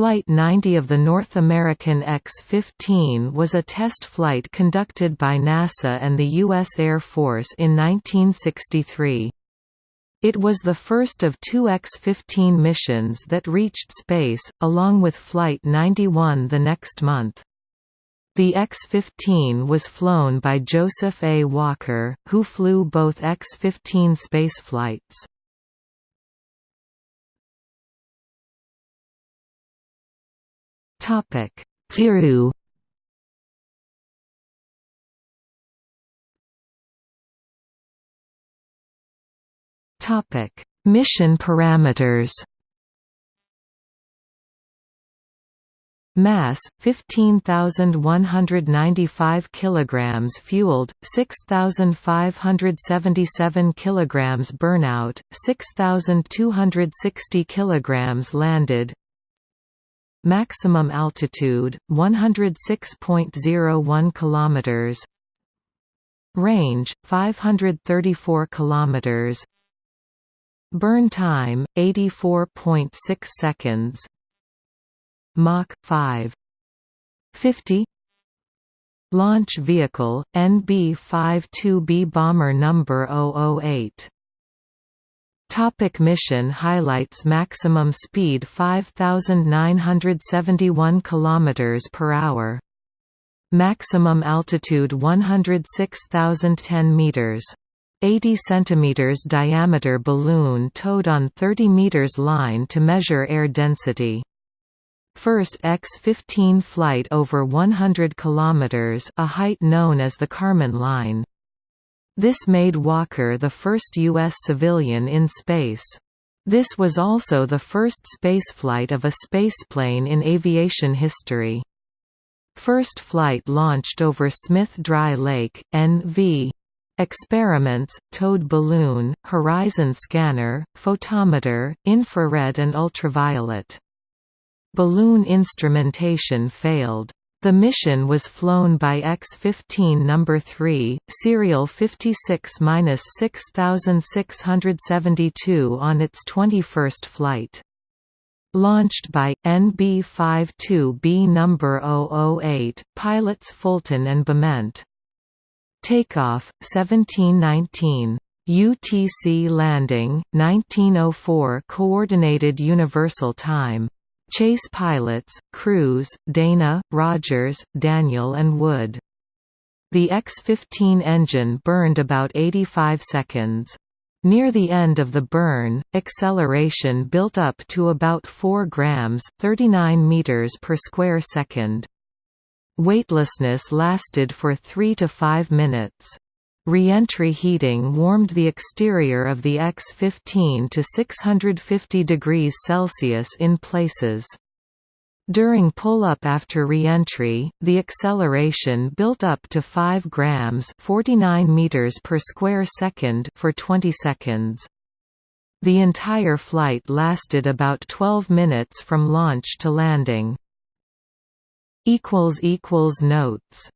Flight 90 of the North American X-15 was a test flight conducted by NASA and the U.S. Air Force in 1963. It was the first of two X-15 missions that reached space, along with Flight 91 the next month. The X-15 was flown by Joseph A. Walker, who flew both X-15 spaceflights. Topic: Thiru Topic: Mission parameters. Mass 15195 kilograms fueled 6577 kilograms burnout 6260 kilograms landed Maximum altitude 106.01 kilometers. Range 534 kilometers. Burn time 84.6 seconds. Mach 5 50 Launch vehicle NB-52B bomber number 008 Topic mission highlights Maximum speed 5971 km per hour. Maximum altitude 106,010 meters. 80 cm diameter balloon towed on 30 meters line to measure air density. First X-15 flight over 100 km a height known as the Kármán line. This made Walker the first U.S. civilian in space. This was also the first spaceflight of a spaceplane in aviation history. First flight launched over Smith Dry Lake, NV. Experiments, towed balloon, horizon scanner, photometer, infrared and ultraviolet. Balloon instrumentation failed. The mission was flown by X-15 No. 3, serial 56–6672 on its 21st flight. Launched by, NB-52B No. 008, pilots Fulton and Bement. Takeoff, 1719. UTC landing, 1904 Coordinated Universal Time Chase pilots, Crews, Dana, Rogers, Daniel and Wood. The X-15 engine burned about 85 seconds. Near the end of the burn, acceleration built up to about 4 grams 39 meters per square second. Weightlessness lasted for 3 to 5 minutes. Re-entry heating warmed the exterior of the X-15 to 650 degrees Celsius in places. During pull-up after re-entry, the acceleration built up to 5 grams 49 meters per square second for 20 seconds. The entire flight lasted about 12 minutes from launch to landing. Notes